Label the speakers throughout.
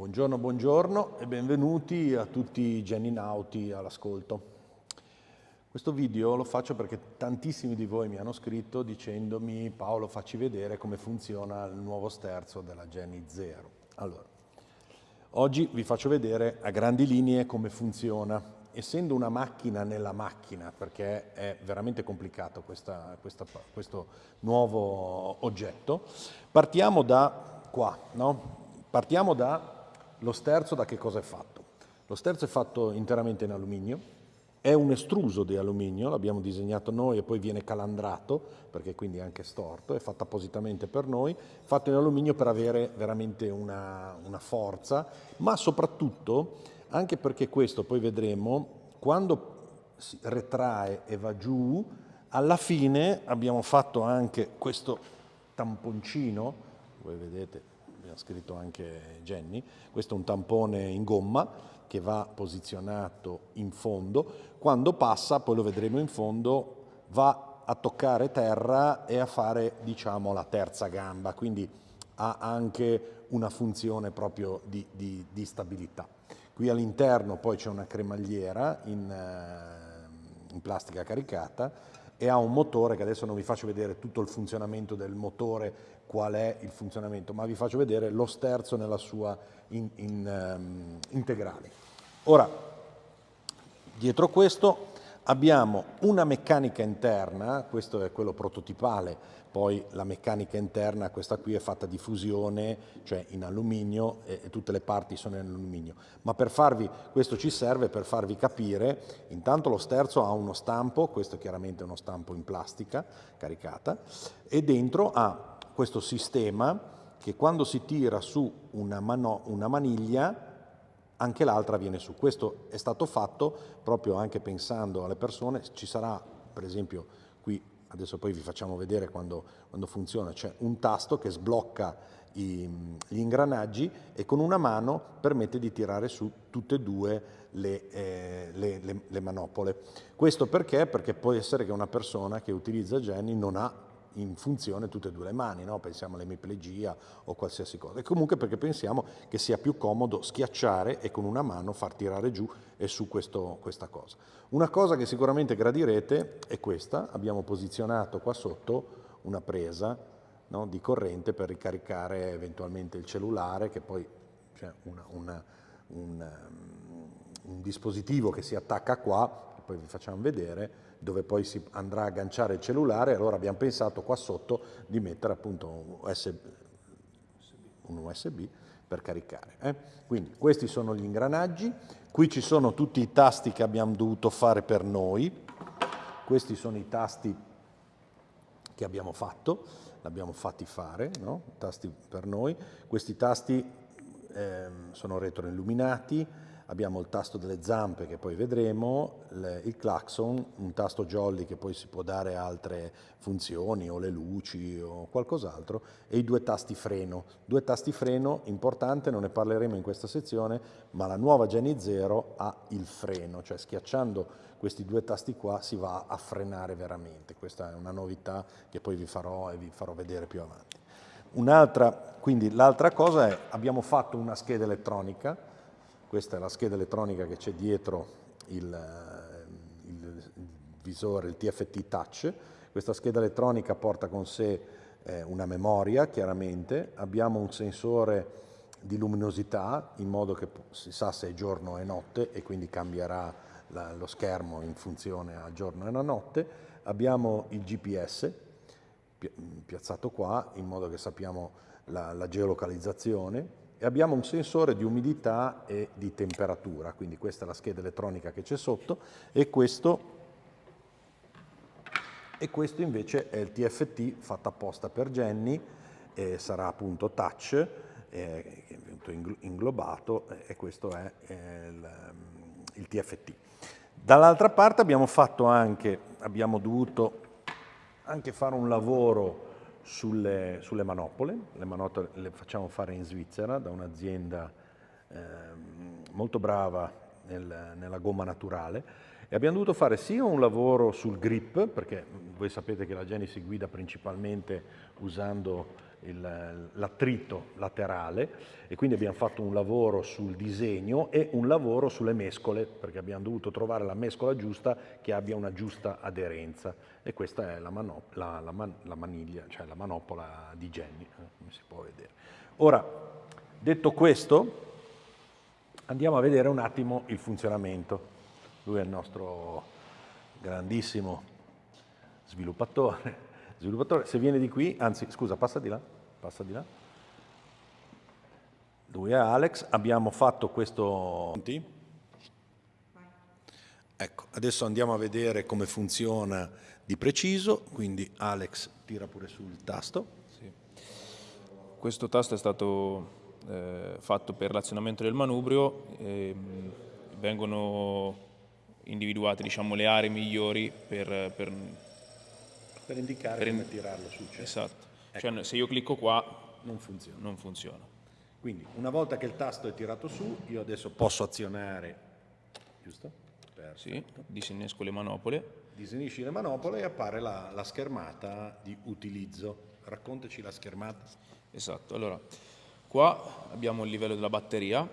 Speaker 1: Buongiorno, buongiorno e benvenuti a tutti i geninauti all'ascolto. Questo video lo faccio perché tantissimi di voi mi hanno scritto dicendomi Paolo facci vedere come funziona il nuovo sterzo della Geni 0. Allora, oggi vi faccio vedere a grandi linee come funziona. Essendo una macchina nella macchina, perché è veramente complicato questa, questa, questo nuovo oggetto, partiamo da qua, no? Partiamo da lo sterzo da che cosa è fatto? Lo sterzo è fatto interamente in alluminio, è un estruso di alluminio, l'abbiamo disegnato noi e poi viene calandrato, perché quindi è anche storto, è fatto appositamente per noi, fatto in alluminio per avere veramente una, una forza, ma soprattutto anche perché questo, poi vedremo, quando si retrae e va giù, alla fine abbiamo fatto anche questo tamponcino, voi vedete ha scritto anche Jenny, questo è un tampone in gomma che va posizionato in fondo, quando passa, poi lo vedremo in fondo, va a toccare terra e a fare diciamo la terza gamba, quindi ha anche una funzione proprio di, di, di stabilità. Qui all'interno poi c'è una cremagliera in, eh, in plastica caricata e ha un motore che adesso non vi faccio vedere tutto il funzionamento del motore, qual è il funzionamento, ma vi faccio vedere lo sterzo nella sua in, in, um, integrale. Ora, dietro questo abbiamo una meccanica interna, questo è quello prototipale, poi la meccanica interna, questa qui è fatta di fusione, cioè in alluminio e, tutte le parti sono in alluminio. Ma per farvi, questo ci serve per farvi capire, intanto lo sterzo ha uno stampo, questo è chiaramente uno stampo in plastica caricata, e dentro ha questo sistema che quando si tira su una, mano, una maniglia anche l'altra viene su. Questo è stato fatto proprio anche pensando alle persone, ci sarà per esempio qui adesso poi vi facciamo vedere quando, quando funziona, c'è un tasto che sblocca i, gli ingranaggi e con una mano permette di tirare su tutte e due le, eh, le, le, le manopole. Questo perché? Perché può essere che una persona che utilizza Jenny non ha in funzione tutte e due le mani, no? pensiamo all'emiplegia o qualsiasi cosa. E comunque perché pensiamo che sia più comodo schiacciare e con una mano far tirare giù e su questo, questa cosa. Una cosa che sicuramente gradirete è questa, abbiamo posizionato qua sotto una presa no? di corrente per ricaricare eventualmente il cellulare, che poi c'è una, un, un dispositivo che si attacca qua, che poi vi facciamo vedere, dove poi si andrà a agganciare il cellulare, allora abbiamo pensato qua sotto di mettere appunto un USB, un USB per caricare. Eh? Quindi questi sono gli ingranaggi, qui ci sono tutti i tasti che abbiamo dovuto fare per noi, questi sono i tasti che abbiamo fatto, l'abbiamo fatti fare, no? tasti per noi, questi tasti eh, sono retroilluminati, abbiamo il tasto delle zampe che poi vedremo, il clacson, un tasto jolly che poi si può dare altre funzioni o le luci o qualcos'altro e i due tasti freno. Due tasti freno, importante, non ne parleremo in questa sezione, ma la nuova Geni Zero ha il freno, cioè schiacciando questi due tasti qua si va a frenare veramente. Questa è una novità che poi vi farò e vi farò vedere più avanti. Un'altra, quindi l'altra cosa è, abbiamo fatto una scheda elettronica questa è la scheda elettronica che c'è dietro il, eh, il, visore, il TFT Touch. Questa scheda elettronica porta con sé eh, una memoria, chiaramente. Abbiamo un sensore di luminosità, in modo che si sa se è giorno e notte e quindi cambierà la, lo schermo in funzione a giorno e a notte. Abbiamo il GPS piazzato qua, in modo che sappiamo la, la geolocalizzazione e abbiamo un sensore di umidità e di temperatura, quindi questa è la scheda elettronica che c'è sotto e questo, e questo invece è il TFT fatto apposta per Jenny, eh, sarà appunto touch, eh, inglobato e questo è il, il TFT. Dall'altra parte abbiamo fatto anche, abbiamo dovuto anche fare un lavoro sulle, sulle manopole, le manopole le facciamo fare in Svizzera da un'azienda eh, molto brava nel, nella gomma naturale. E abbiamo dovuto fare sia un lavoro sul grip, perché voi sapete che la Geni si guida principalmente usando l'attrito laterale e quindi abbiamo fatto un lavoro sul disegno e un lavoro sulle mescole perché abbiamo dovuto trovare la mescola giusta che abbia una giusta aderenza e questa è la, la, la, man la maniglia, cioè la manopola di Jenny, eh, come si può vedere. Ora, detto questo, andiamo a vedere un attimo il funzionamento. Lui è il nostro grandissimo sviluppatore sviluppatore, se viene di qui, anzi scusa, passa di là, passa di là. Lui è Alex, abbiamo fatto questo... Ecco, adesso andiamo a vedere come funziona di preciso, quindi Alex tira pure sul tasto. Sì.
Speaker 2: Questo tasto è stato eh, fatto per l'azionamento del manubrio, e, vengono individuate diciamo, le aree migliori per, per
Speaker 1: per indicare per in... come tirarlo su. Certo.
Speaker 2: Esatto. Ecco. Cioè, se io clicco qua non funziona. non funziona.
Speaker 1: Quindi una volta che il tasto è tirato su, io adesso posso azionare, giusto?
Speaker 2: Perfetto. Sì, disinnesco le manopole.
Speaker 1: Disinisci le manopole e appare la, la schermata di utilizzo. Raccontaci la schermata.
Speaker 2: Esatto, allora qua abbiamo il livello della batteria,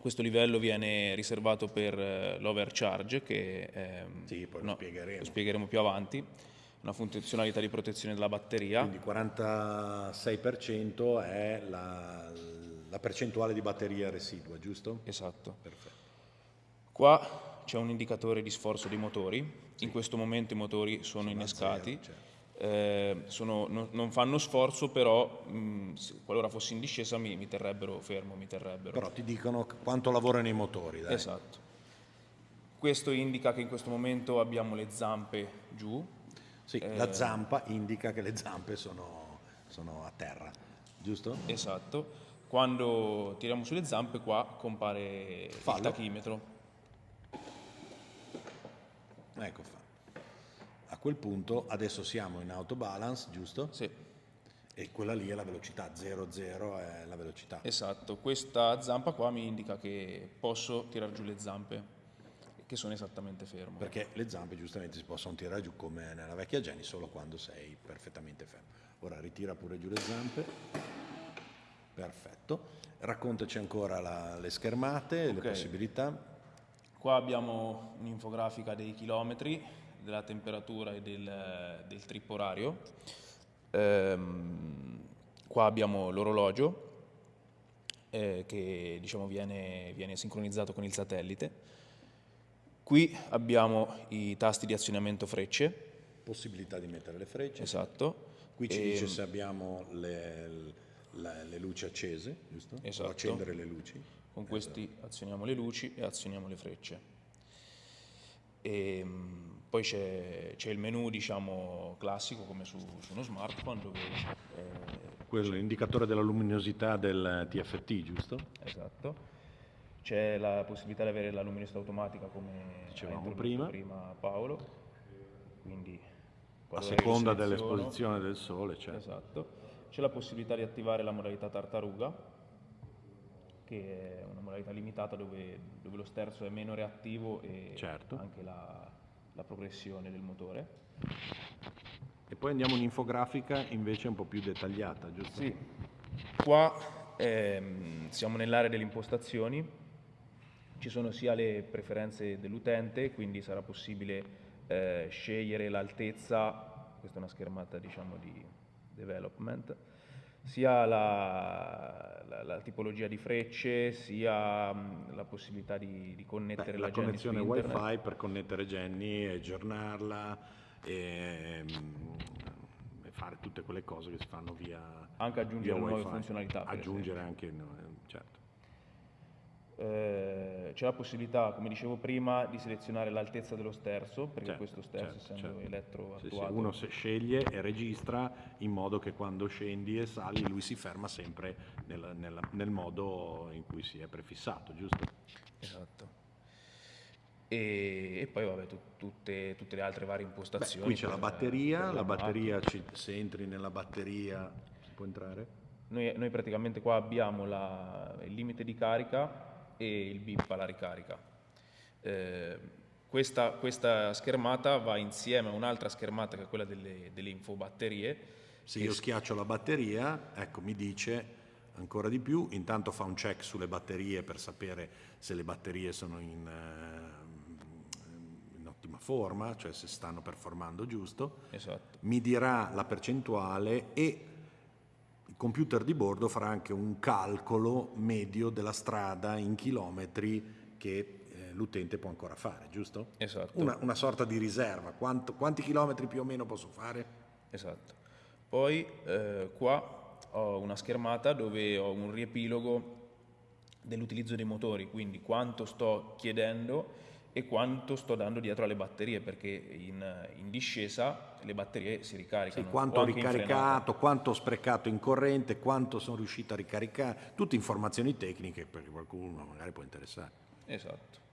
Speaker 2: questo livello viene riservato per eh, l'overcharge che eh,
Speaker 1: sì, poi lo, no, spiegheremo.
Speaker 2: lo spiegheremo più avanti una funzionalità di protezione della batteria.
Speaker 1: Quindi 46% è la, la, percentuale di batteria residua, giusto?
Speaker 2: Esatto. Perfetto. Qua c'è un indicatore di sforzo dei motori, sì. in questo momento i motori sono, sono innescati, zero, certo. eh, sono, no, non fanno sforzo, però mh, qualora fossi in discesa mi, mi, terrebbero fermo, mi terrebbero.
Speaker 1: Però ti dicono quanto lavorano i motori. Dai.
Speaker 2: Esatto. Questo indica che in questo momento abbiamo le zampe giù,
Speaker 1: sì, eh, la zampa indica che le zampe sono, sono a terra, giusto?
Speaker 2: Esatto. Quando tiriamo sulle zampe qua compare Fallo. il tachimetro.
Speaker 1: Ecco fa. A quel punto adesso siamo in autobalance, giusto?
Speaker 2: Sì.
Speaker 1: E quella lì è la velocità, 0,0 è la velocità.
Speaker 2: Esatto, questa zampa qua mi indica che posso tirare giù le zampe che sono esattamente fermo.
Speaker 1: Perché le zampe giustamente si possono tirare giù come nella vecchia Jenny solo quando sei perfettamente fermo. Ora ritira pure giù le zampe. Perfetto. Raccontaci ancora la, le schermate, okay. le possibilità.
Speaker 2: Qua abbiamo un'infografica dei chilometri, della temperatura e del, del trip orario. Ehm, qua abbiamo l'orologio eh, che diciamo, viene, viene sincronizzato con il satellite Qui abbiamo i tasti di azionamento frecce.
Speaker 1: Possibilità di mettere le frecce.
Speaker 2: Esatto.
Speaker 1: Qui ci e... dice se abbiamo le, le, le, luci accese, giusto?
Speaker 2: Esatto.
Speaker 1: O accendere le luci.
Speaker 2: Con esatto. questi azioniamo le luci e azioniamo le frecce. E, ehm, poi c'è, il menu diciamo, classico come su, su uno smartphone dove...
Speaker 1: Eh, Quello è l'indicatore della luminosità del TFT, giusto?
Speaker 2: Esatto c'è la possibilità di avere la luminosità automatica come
Speaker 1: dicevamo prima.
Speaker 2: prima Paolo, quindi
Speaker 1: a seconda dell'esposizione del sole. Certo.
Speaker 2: Esatto. C'è la possibilità di attivare la modalità tartaruga, che è una modalità limitata dove, dove lo sterzo è meno reattivo e certo. anche la, la progressione del motore.
Speaker 1: E poi andiamo in infografica invece un po' più dettagliata, giusto?
Speaker 2: Sì. Qua ehm, siamo nell'area delle impostazioni, ci sono sia le preferenze dell'utente, quindi sarà possibile eh, scegliere l'altezza, questa è una schermata diciamo di development, sia la, la, la tipologia di frecce, sia mh, la possibilità di, di connettere Beh, la,
Speaker 1: la connessione wifi per connettere Jenny, aggiornarla e, e, fare tutte quelle cose che si fanno via
Speaker 2: Anche aggiungere nuove funzionalità.
Speaker 1: Aggiungere anche, no, certo.
Speaker 2: Eh, c'è la possibilità, come dicevo prima, di selezionare l'altezza dello sterzo, perché certo, questo sterzo certo, essendo certo. elettro attuato...
Speaker 1: Sì, uno sceglie e registra in modo che quando scendi e sali lui si ferma sempre nel, nel, nel modo in cui si è prefissato, giusto?
Speaker 2: Esatto. E, e, poi vabbè, tu, tutte, tutte, le altre varie impostazioni.
Speaker 1: Beh, qui c'è la batteria, la batteria ci, se entri nella batteria si può entrare?
Speaker 2: Noi, noi praticamente qua abbiamo la, il limite di carica e il bip alla ricarica. Eh, questa, questa, schermata va insieme a un'altra schermata che è quella delle, delle infobatterie
Speaker 1: Se io schiaccio la batteria, ecco, mi dice ancora di più, intanto fa un check sulle batterie per sapere se le batterie sono in, eh, in ottima forma, cioè se stanno performando giusto,
Speaker 2: esatto.
Speaker 1: mi dirà la percentuale e computer di bordo farà anche un calcolo medio della strada in chilometri che eh, l'utente può ancora fare, giusto?
Speaker 2: Esatto.
Speaker 1: Una, una sorta di riserva, Quanto, quanti chilometri più o meno posso fare?
Speaker 2: Esatto. Poi eh, qua ho una schermata dove ho un riepilogo dell'utilizzo dei motori, quindi quanto sto chiedendo e quanto sto dando dietro alle batterie, perché in, in discesa le batterie si ricaricano.
Speaker 1: Sì, quanto ho ricaricato, quanto ho sprecato in corrente, quanto sono riuscito a ricaricare, tutte informazioni tecniche perché qualcuno magari può interessare.
Speaker 2: Esatto.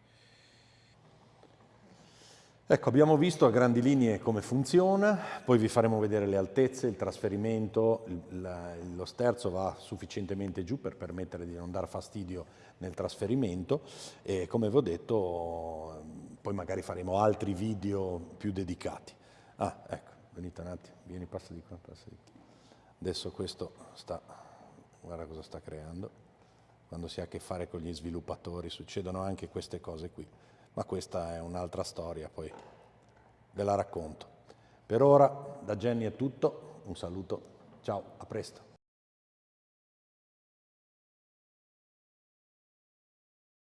Speaker 1: Ecco, abbiamo visto a grandi linee come funziona, poi vi faremo vedere le altezze, il trasferimento, il, lo sterzo va sufficientemente giù per permettere di non dar fastidio nel trasferimento e come vi ho detto poi magari faremo altri video più dedicati. Ah, ecco, venite un attimo, vieni, passa di qua, passa di qua. Adesso questo sta, guarda cosa sta creando, quando si ha a che fare con gli sviluppatori succedono anche queste cose qui ma questa è un'altra storia, poi ve la racconto. Per ora da Jenny è tutto, un saluto, ciao, a presto.